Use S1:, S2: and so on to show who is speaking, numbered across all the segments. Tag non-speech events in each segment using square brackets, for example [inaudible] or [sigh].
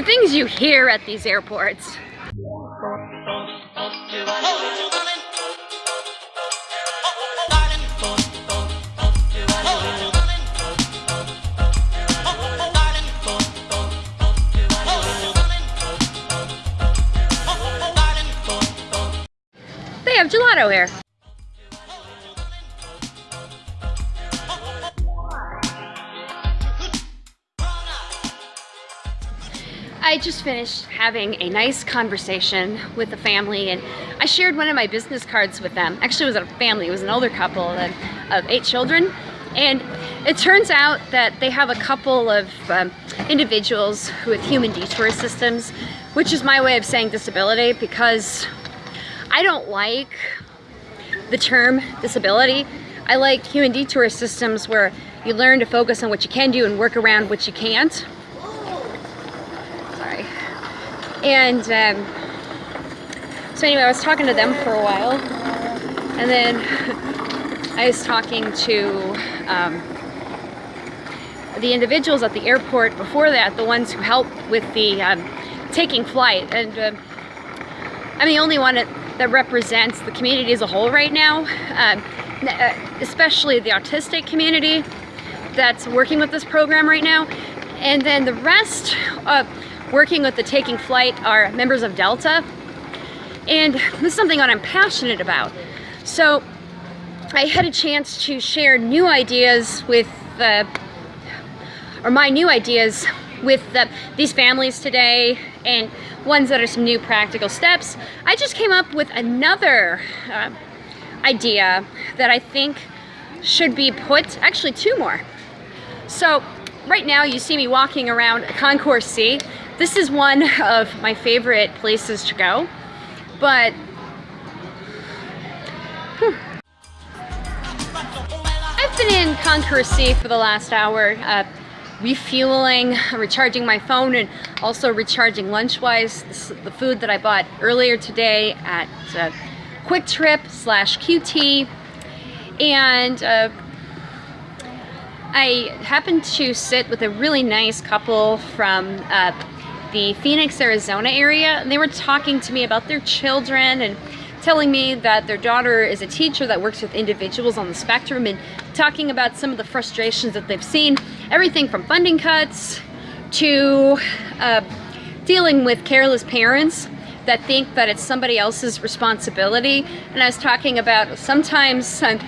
S1: the things you hear at these airports. They have gelato here. I just finished having a nice conversation with the family and I shared one of my business cards with them. Actually, it was a family, it was an older couple of, of eight children. And it turns out that they have a couple of um, individuals with human detour systems, which is my way of saying disability because I don't like the term disability. I like human detour systems where you learn to focus on what you can do and work around what you can't. And um, so anyway, I was talking to them for a while. And then [laughs] I was talking to um, the individuals at the airport before that, the ones who helped with the um, taking flight. And uh, I'm the only one that, that, represents the community as a whole right now, um, uh, especially the autistic community that's working with this program right now. And then the rest, uh, working with the Taking Flight are members of Delta. And this is something that I'm passionate about. So I had a chance to share new ideas with, uh, or my new ideas with the, these families today and ones that are some new practical steps. I just came up with another uh, idea that I think should be put, actually two more. So right now you see me walking around Concourse C this is one of my favorite places to go, but hmm. I've been in Concourse C for the last hour, uh, refueling, recharging my phone, and also recharging Lunchwise, the food that I bought earlier today at uh, QuikTrip slash QT. And uh, I happened to sit with a really nice couple from uh, the Phoenix, Arizona area, and they were talking to me about their children and telling me that their daughter is a teacher that works with individuals on the spectrum and talking about some of the frustrations that they've seen, everything from funding cuts to uh, dealing with careless parents that think that it's somebody else's responsibility. And I was talking about sometimes uh,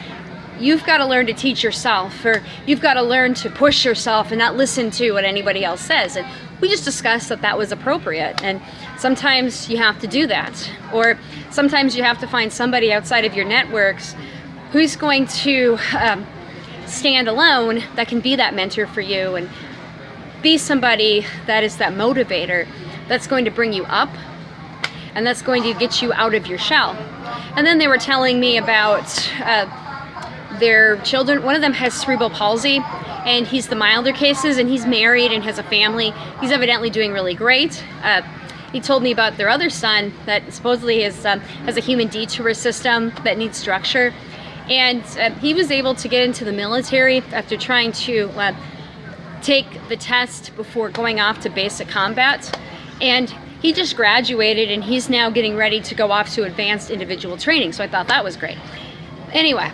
S1: you've got to learn to teach yourself or you've got to learn to push yourself and not listen to what anybody else says. And we just discussed that that was appropriate. And sometimes you have to do that. Or sometimes you have to find somebody outside of your networks who's going to um, stand alone that can be that mentor for you and be somebody that is that motivator that's going to bring you up and that's going to get you out of your shell. And then they were telling me about uh, their children, one of them has cerebral palsy and he's the milder cases and he's married and has a family. He's evidently doing really great. Uh, he told me about their other son that supposedly is, um, has a human detour system that needs structure. And uh, he was able to get into the military after trying to uh, take the test before going off to basic combat. And he just graduated and he's now getting ready to go off to advanced individual training. So I thought that was great. Anyway,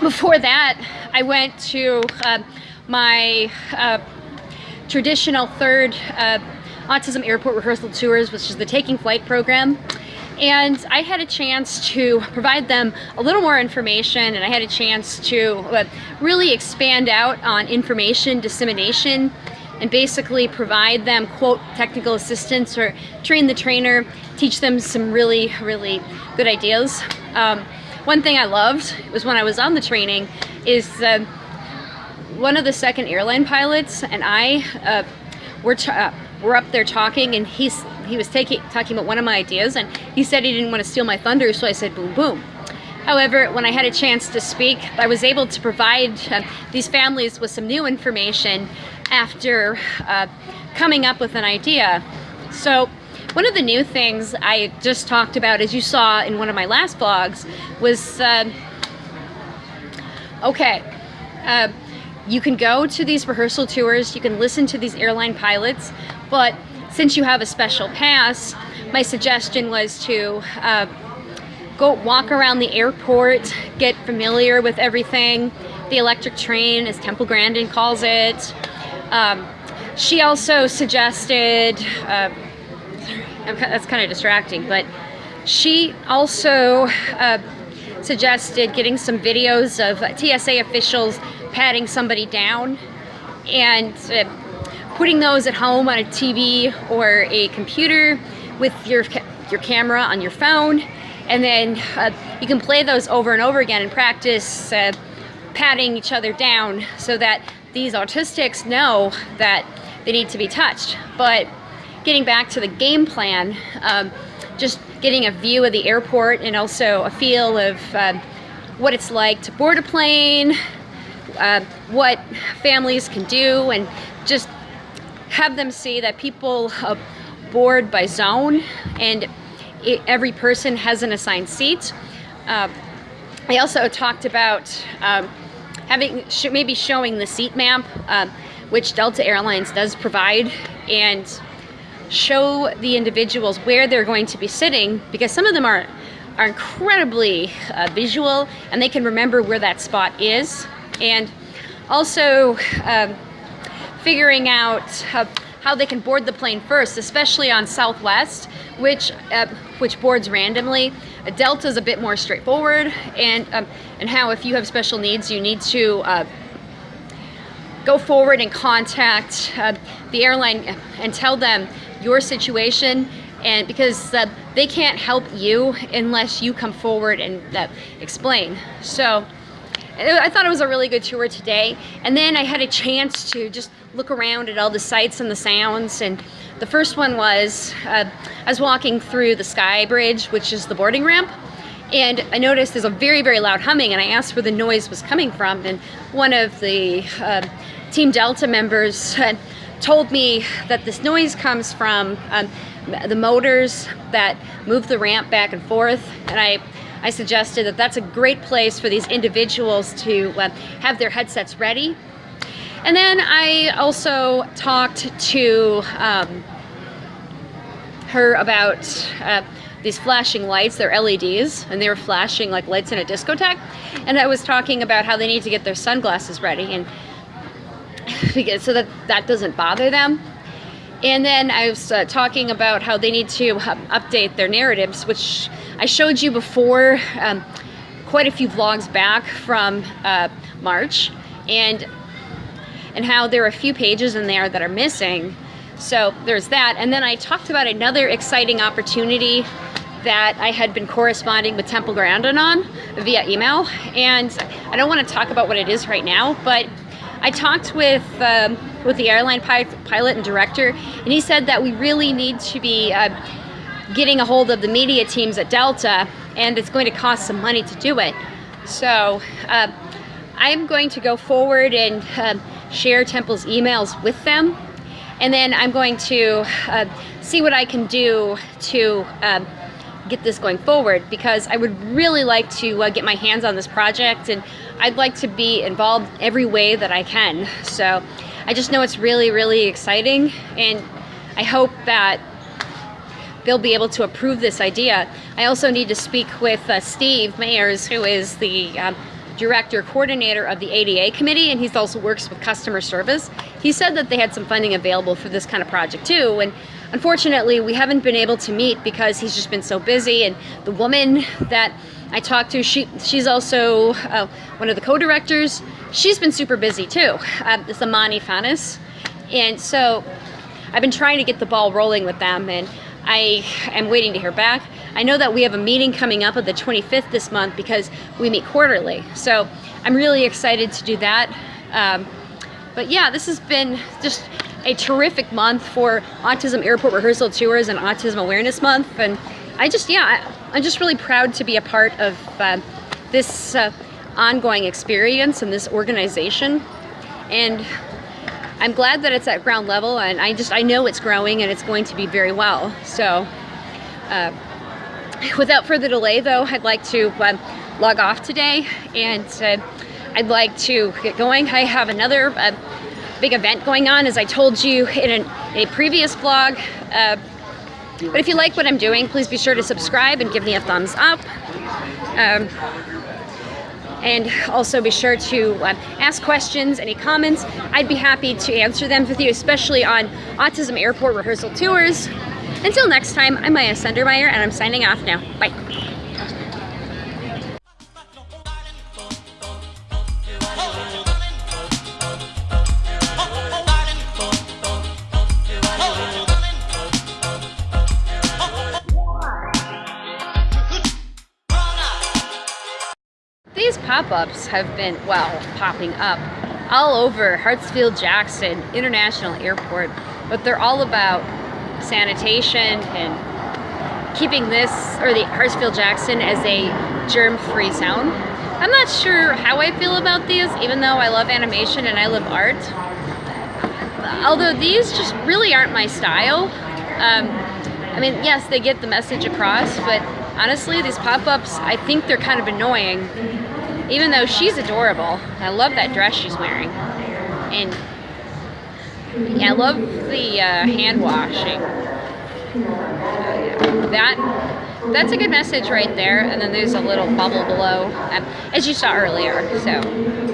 S1: before that, I went to uh, my uh, traditional third uh, Autism Airport Rehearsal Tours, which is the Taking Flight program. And I had a chance to provide them a little more information and I had a chance to uh, really expand out on information dissemination and basically provide them, quote, technical assistance or train the trainer, teach them some really, really good ideas. Um, one thing I loved was when I was on the training is uh, one of the second airline pilots and I uh, were, uh, were up there talking and he's, he was taking, talking about one of my ideas and he said he didn't want to steal my thunder so I said boom boom. However, when I had a chance to speak, I was able to provide uh, these families with some new information after uh, coming up with an idea. So one of the new things I just talked about, as you saw in one of my last vlogs, was, uh, okay, uh, you can go to these rehearsal tours, you can listen to these airline pilots, but since you have a special pass, my suggestion was to uh, go walk around the airport, get familiar with everything, the electric train, as Temple Grandin calls it. Um, she also suggested, uh, that's kind of distracting, but she also uh, suggested getting some videos of TSA officials patting somebody down and uh, putting those at home on a TV or a computer with your, your camera on your phone and then uh, you can play those over and over again and practice uh, patting each other down so that these autistics know that they need to be touched. But getting back to the game plan, um, just getting a view of the airport and also a feel of uh, what it's like to board a plane, uh, what families can do, and just have them see that people uh, board by zone and it, every person has an assigned seat. Uh, I also talked about um, having sh maybe showing the seat map, uh, which Delta Airlines does provide, and show the individuals where they're going to be sitting because some of them are are incredibly uh, visual and they can remember where that spot is and also um, figuring out how, how they can board the plane first especially on Southwest which uh, which boards randomly. Delta is a bit more straightforward, and um, and how if you have special needs, you need to uh, go forward and contact uh, the airline and tell them your situation and because uh, they can't help you unless you come forward and uh, explain. So I thought it was a really good tour today. And then I had a chance to just look around at all the sights and the sounds. And the first one was, uh, I was walking through the Sky Bridge, which is the boarding ramp. And I noticed there's a very, very loud humming and I asked where the noise was coming from. And one of the uh, Team Delta members told me that this noise comes from um, the motors that move the ramp back and forth. And I I suggested that that's a great place for these individuals to uh, have their headsets ready. And then I also talked to um, her about uh, these flashing lights, they're LEDs, and they were flashing like lights in a discotheque. And I was talking about how they need to get their sunglasses ready and so that that doesn't bother them. And then I was uh, talking about how they need to update their narratives, which I showed you before um, quite a few vlogs back from uh, March, and and how there are a few pages in there that are missing. So there's that. And then I talked about another exciting opportunity that I had been corresponding with Temple Grandin on via email. And I don't want to talk about what it is right now, but I talked with um, with the airline pilot and director, and he said that we really need to be uh, getting a hold of the media teams at Delta, and it's going to cost some money to do it. So uh, I'm going to go forward and uh, share Temple's emails with them, and then I'm going to uh, see what I can do to um, get this going forward because I would really like to uh, get my hands on this project and I'd like to be involved every way that I can. So I just know it's really, really exciting and I hope that they'll be able to approve this idea. I also need to speak with uh, Steve Mayers, who is the um, director coordinator of the ADA committee and he also works with customer service. He said that they had some funding available for this kind of project too and unfortunately we haven't been able to meet because he's just been so busy and the woman that I talked to, she she's also uh, one of the co-directors. She's been super busy too. Uh, it's Amani Fanis. And so I've been trying to get the ball rolling with them and I am waiting to hear back. I know that we have a meeting coming up on the 25th this month because we meet quarterly. So I'm really excited to do that. Um, but yeah, this has been just a terrific month for Autism Airport Rehearsal Tours and Autism Awareness Month. And I just, yeah, I, am just really proud to be a part of uh, this uh, ongoing experience and this organization. And I'm glad that it's at ground level and I just, I know it's growing and it's going to be very well. So uh, without further delay though, I'd like to um, log off today and uh, I'd like to get going. I have another uh, big event going on, as I told you in an, a previous vlog. Uh, but if you like what I'm doing, please be sure to subscribe and give me a thumbs up. Um, and also be sure to um, ask questions, any comments. I'd be happy to answer them with you, especially on Autism Airport Rehearsal Tours. Until next time, I'm Maya Sundermeyer, and I'm signing off now. Bye. Pop-ups have been, well, popping up all over Hartsfield Jackson International Airport, but they're all about sanitation and keeping this, or the Hartsfield Jackson, as a germ-free zone. I'm not sure how I feel about these, even though I love animation and I love art. Although these just really aren't my style. Um, I mean, yes, they get the message across, but honestly, these pop-ups, I think they're kind of annoying. Even though she's adorable. I love that dress she's wearing. And yeah, I love the uh, hand washing. That that's a good message right there. And then there's a little bubble below, um, as you saw earlier. So.